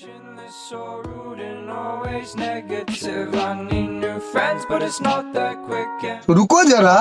Passionless, so rude and always negative. I need new friends, but it's not that quick. रुको जरा.